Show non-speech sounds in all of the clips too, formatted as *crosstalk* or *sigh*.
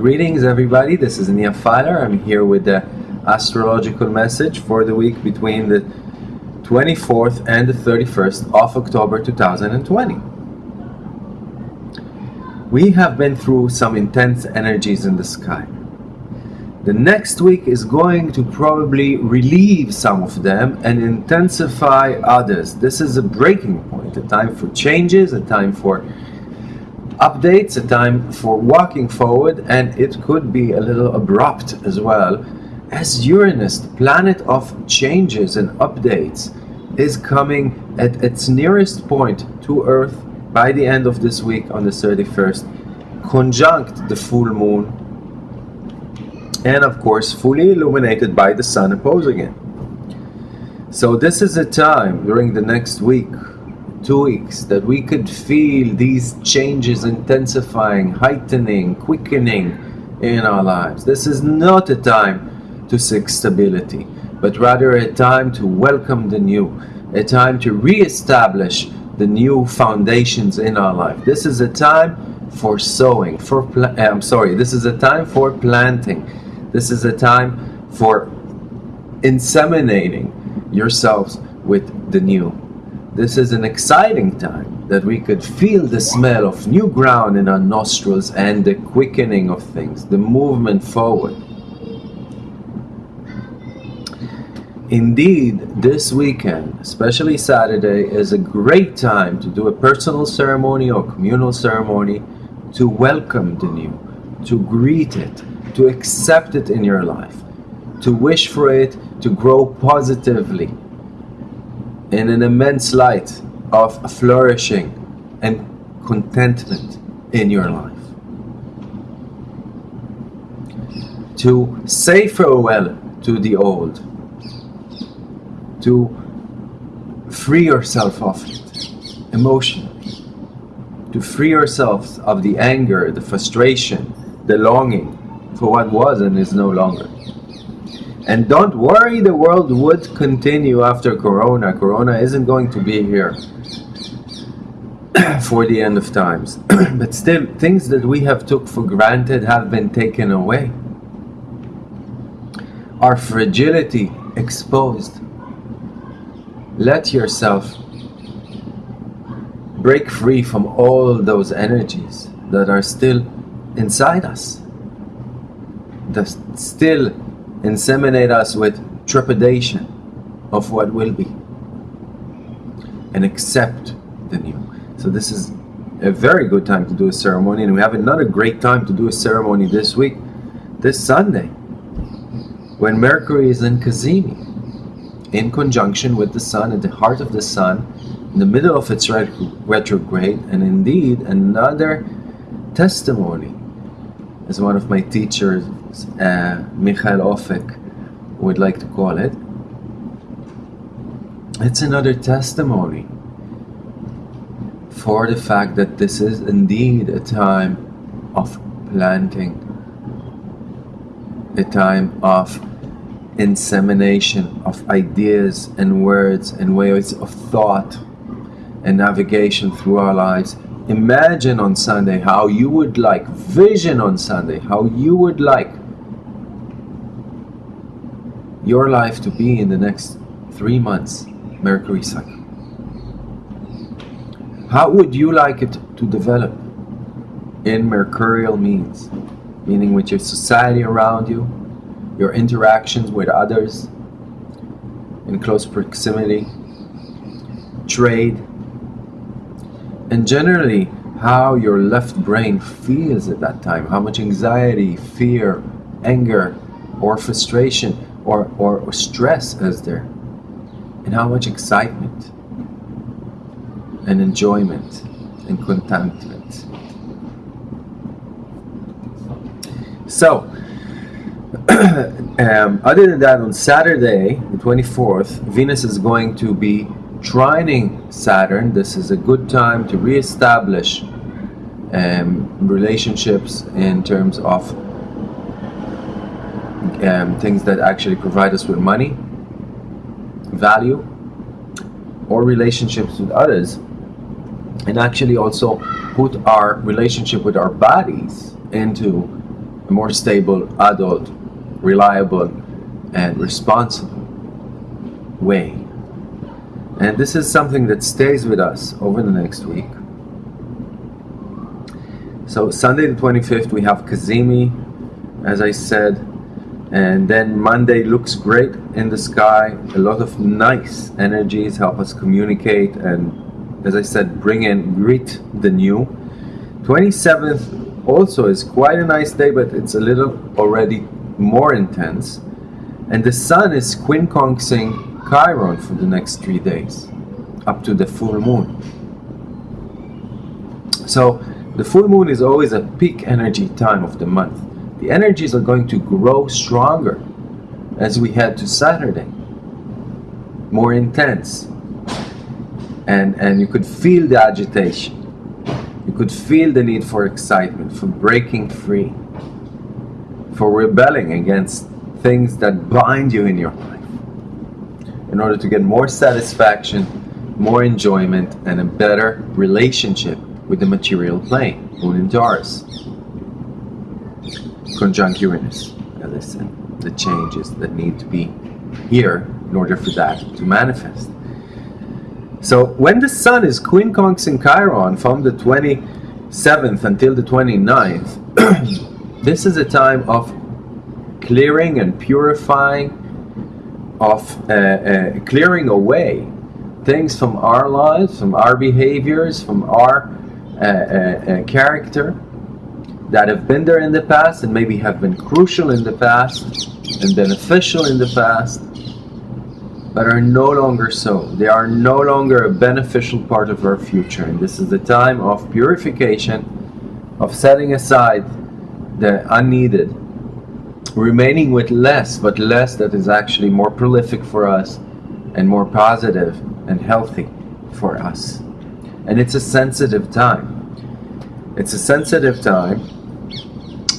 Greetings everybody, this is Nia Filer. I'm here with the astrological message for the week between the 24th and the 31st of October 2020. We have been through some intense energies in the sky. The next week is going to probably relieve some of them and intensify others. This is a breaking point, a time for changes, a time for updates, a time for walking forward, and it could be a little abrupt as well, as Uranus, the planet of changes and updates, is coming at its nearest point to Earth by the end of this week on the 31st, conjunct the full moon, and of course fully illuminated by the sun opposing it. So this is a time during the next week two weeks that we could feel these changes intensifying, heightening, quickening in our lives. This is not a time to seek stability, but rather a time to welcome the new, a time to re-establish the new foundations in our life. This is a time for sowing, for eh, I'm sorry, this is a time for planting. This is a time for inseminating yourselves with the new. This is an exciting time that we could feel the smell of new ground in our nostrils and the quickening of things, the movement forward. Indeed, this weekend, especially Saturday, is a great time to do a personal ceremony or communal ceremony to welcome the new, to greet it, to accept it in your life, to wish for it to grow positively, in an immense light of flourishing and contentment in your life. To say farewell to the old, to free yourself of it emotionally, to free yourself of the anger, the frustration, the longing for what was and is no longer. And don't worry, the world would continue after Corona. Corona isn't going to be here *clears throat* for the end of times. *clears throat* but still, things that we have took for granted have been taken away. Our fragility exposed. Let yourself break free from all those energies that are still inside us. That still inseminate us with trepidation of what will be and accept the new. So this is a very good time to do a ceremony and we have another great time to do a ceremony this week, this Sunday, when Mercury is in Cazimi, in conjunction with the Sun, at the heart of the Sun, in the middle of its retrograde, and indeed another testimony, as one of my teachers uh, Michael Ofek would like to call it. It's another testimony for the fact that this is indeed a time of planting, a time of insemination of ideas and words and ways of thought and navigation through our lives imagine on Sunday how you would like, vision on Sunday, how you would like your life to be in the next three months Mercury cycle? How would you like it to develop in Mercurial means? Meaning with your society around you, your interactions with others in close proximity, trade, and generally how your left brain feels at that time, how much anxiety, fear, anger, or frustration or, or, or stress is there? And how much excitement and enjoyment and contentment. So, *clears throat* um, other than that, on Saturday, the 24th, Venus is going to be trining Saturn. This is a good time to re-establish um, relationships in terms of um, things that actually provide us with money, value, or relationships with others, and actually also put our relationship with our bodies into a more stable, adult, reliable, and responsible way. And this is something that stays with us over the next week. So Sunday the 25th we have Cazimi, as I said, and then Monday looks great in the sky. A lot of nice energies help us communicate and, as I said, bring in greet the new. 27th also is quite a nice day, but it's a little already more intense. And the sun is quincunxing Chiron for the next three days, up to the full moon. So the full moon is always a peak energy time of the month. The energies are going to grow stronger as we head to Saturday, more intense. And, and you could feel the agitation. You could feel the need for excitement, for breaking free, for rebelling against things that bind you in your life in order to get more satisfaction, more enjoyment, and a better relationship with the material plane, Moon in Taurus. Conjunct as I the changes that need to be here in order for that to manifest. So when the Sun is quincunxing Chiron from the 27th until the 29th, *clears throat* this is a time of clearing and purifying of uh, uh, clearing away things from our lives, from our behaviors, from our uh, uh, uh, character that have been there in the past and maybe have been crucial in the past and beneficial in the past, but are no longer so. They are no longer a beneficial part of our future. And this is the time of purification, of setting aside the unneeded remaining with less, but less that is actually more prolific for us and more positive and healthy for us. And it's a sensitive time. It's a sensitive time.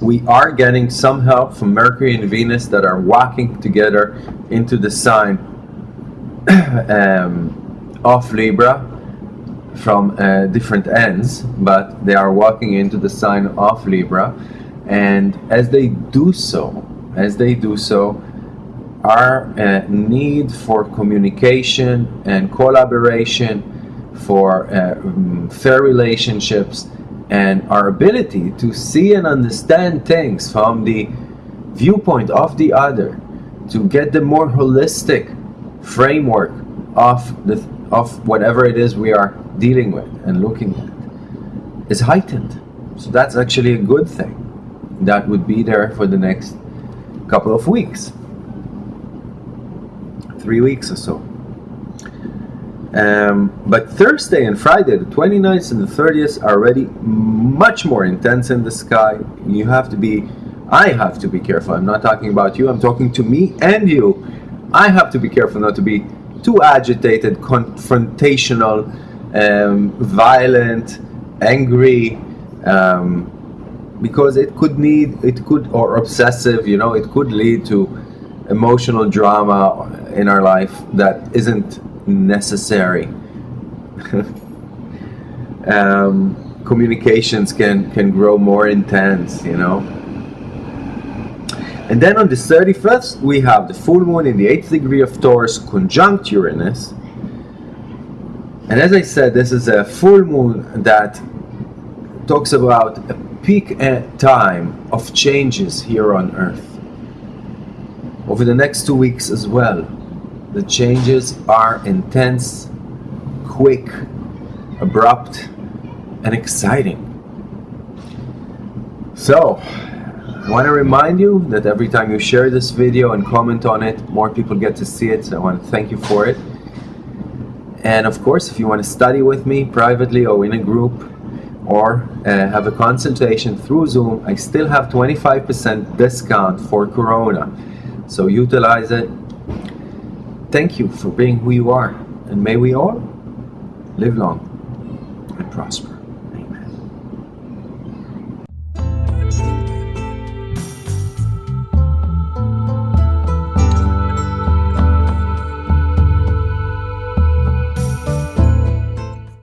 We are getting some help from Mercury and Venus that are walking together into the sign *clears throat* um, of Libra from uh, different ends, but they are walking into the sign of Libra. And as they do so, as they do so, our uh, need for communication and collaboration, for uh, mm, fair relationships, and our ability to see and understand things from the viewpoint of the other, to get the more holistic framework of the of whatever it is we are dealing with and looking at, is heightened. So that's actually a good thing that would be there for the next couple of weeks three weeks or so um, but Thursday and Friday the 29th and the 30th are already much more intense in the sky. You have to be I have to be careful. I'm not talking about you. I'm talking to me and you. I have to be careful not to be too agitated confrontational um, violent angry um, because it could need it could or obsessive you know it could lead to emotional drama in our life that isn't necessary. Um, communications can can grow more intense you know? And then on the 31st we have the full moon in the 8th degree of Taurus conjunct Uranus. And as I said this is a full moon that talks about a peak time of changes here on earth. Over the next two weeks as well, the changes are intense, quick, abrupt, and exciting. So, I want to remind you that every time you share this video and comment on it, more people get to see it, so I want to thank you for it. And of course, if you want to study with me privately or in a group, or uh, have a consultation through Zoom, I still have 25% discount for Corona. So utilize it. Thank you for being who you are. And may we all live long and prosper.